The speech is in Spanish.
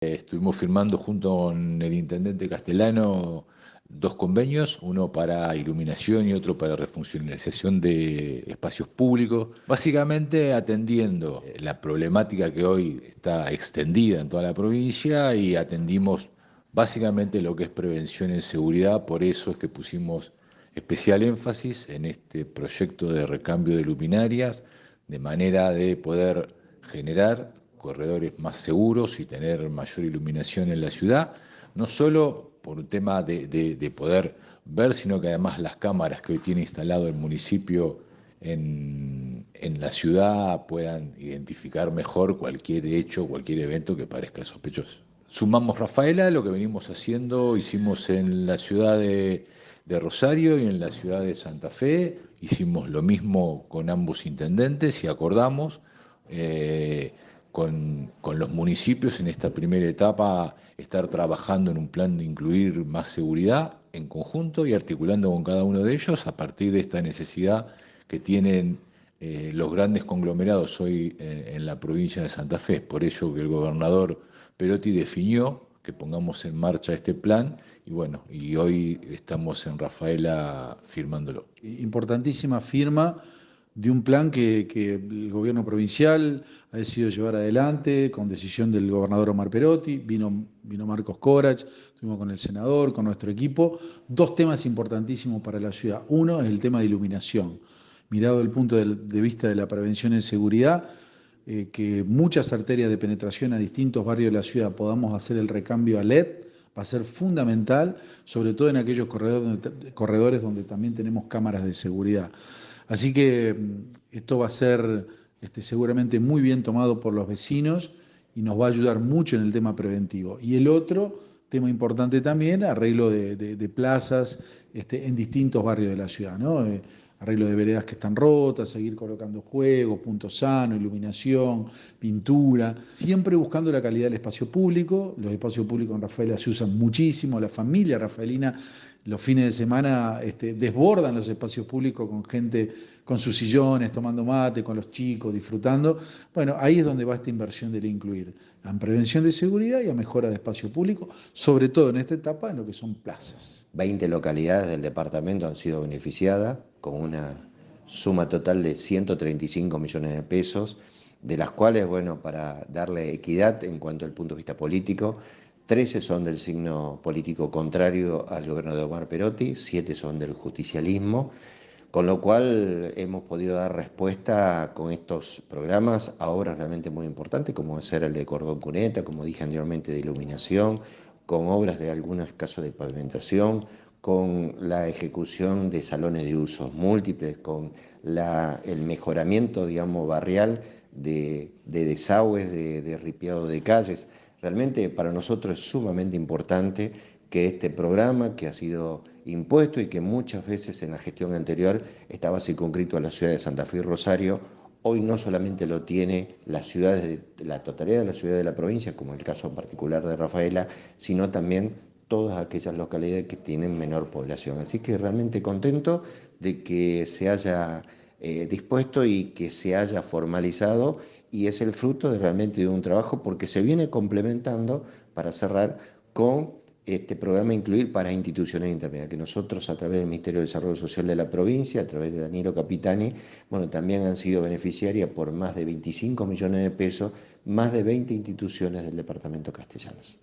Estuvimos firmando junto con el intendente castellano dos convenios, uno para iluminación y otro para refuncionalización de espacios públicos, básicamente atendiendo la problemática que hoy está extendida en toda la provincia y atendimos básicamente lo que es prevención en seguridad, por eso es que pusimos especial énfasis en este proyecto de recambio de luminarias, de manera de poder generar corredores más seguros y tener mayor iluminación en la ciudad, no solo por un tema de, poder ver, sino que además las cámaras que hoy tiene instalado el municipio en, en, la ciudad puedan identificar mejor cualquier hecho, cualquier evento que parezca sospechoso. Sumamos Rafaela, lo que venimos haciendo, hicimos en la ciudad de, de Rosario y en la ciudad de Santa Fe, hicimos lo mismo con ambos intendentes y acordamos eh, con, los municipios en esta primera etapa estar trabajando en un plan de incluir más seguridad en conjunto y articulando con cada uno de ellos a partir de esta necesidad que tienen eh, los grandes conglomerados hoy eh, en la provincia de Santa Fe. Por ello que el gobernador Perotti definió que pongamos en marcha este plan y bueno, y hoy estamos en Rafaela firmándolo. Importantísima firma de un plan que, el gobierno provincial ha decidido llevar adelante con decisión del gobernador Omar Perotti, vino, vino Marcos Corach, estuvimos con el senador, con nuestro equipo. Dos temas importantísimos para la ciudad. Uno es el tema de iluminación. Mirado el punto de, vista de la prevención en seguridad, eh, que muchas arterias de penetración a distintos barrios de la ciudad podamos hacer el recambio a LED, va a ser fundamental, sobre todo en aquellos corredores donde también tenemos cámaras de seguridad. Así que mm, esto va a ser este, seguramente muy bien tomado por los vecinos y nos va a ayudar mucho en el tema preventivo. Y el otro tema importante también, arreglo de, plazas este, en distintos barrios de la ciudad. ¿no? Eh, arreglo de veredas que están rotas, seguir colocando juegos, puntos sanos, iluminación, pintura, siempre buscando la calidad del espacio público. Los espacios públicos en Rafaela se usan muchísimo, la familia rafaelina los fines de semana este, desbordan los espacios públicos con gente con sus sillones, tomando mate, con los chicos, disfrutando. Bueno, ahí es donde va esta inversión del incluir, en prevención de seguridad y a mejora de espacio público, sobre todo en esta etapa en lo que son plazas. 20 localidades del departamento han sido beneficiadas con una suma total de 135 millones de pesos, de las cuales, bueno, para darle equidad en cuanto al punto de vista político, 13 son del signo político contrario al gobierno de Omar Perotti, 7 son del justicialismo, con lo cual hemos podido dar respuesta con estos programas a obras realmente muy importantes, como ser el de Cordón Cuneta, como dije anteriormente, de iluminación, con obras de algunos casos de pavimentación, con la ejecución de salones de usos múltiples, con el mejoramiento, digamos, barrial de, desagües, de, de ripiado de calles. Realmente para nosotros es sumamente importante que este programa que ha sido impuesto y que muchas veces en la gestión anterior estaba circunscrito a la ciudad de Santa Fe y Rosario, hoy no solamente lo tiene las ciudades, de, la totalidad de las ciudades de la provincia, como el caso particular de Rafaela, sino también todas aquellas localidades que tienen menor población. Así que realmente contento de que se haya eh, dispuesto y que se haya formalizado y es el fruto de realmente de un trabajo porque se viene complementando para cerrar con este programa Incluir para instituciones intermedias, que nosotros a través del Ministerio de Desarrollo Social de la provincia, a través de Danilo Capitani, bueno, también han sido beneficiarias por más de 25 millones de pesos, más de 20 instituciones del departamento castellanos.